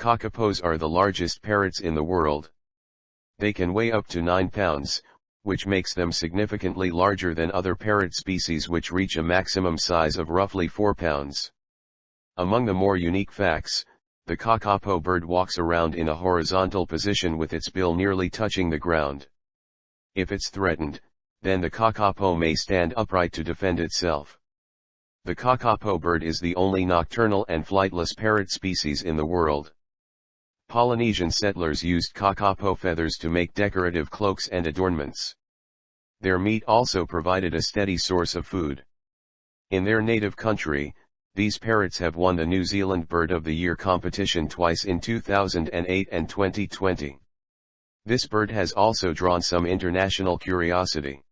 Kakapos are the largest parrots in the world. They can weigh up to 9 pounds, which makes them significantly larger than other parrot species which reach a maximum size of roughly 4 pounds. Among the more unique facts, the kakapo bird walks around in a horizontal position with its bill nearly touching the ground. If it's threatened, then the kakapo may stand upright to defend itself. The kakapo bird is the only nocturnal and flightless parrot species in the world. Polynesian settlers used kakapo feathers to make decorative cloaks and adornments. Their meat also provided a steady source of food. In their native country, these parrots have won the New Zealand Bird of the Year competition twice in 2008 and 2020. This bird has also drawn some international curiosity.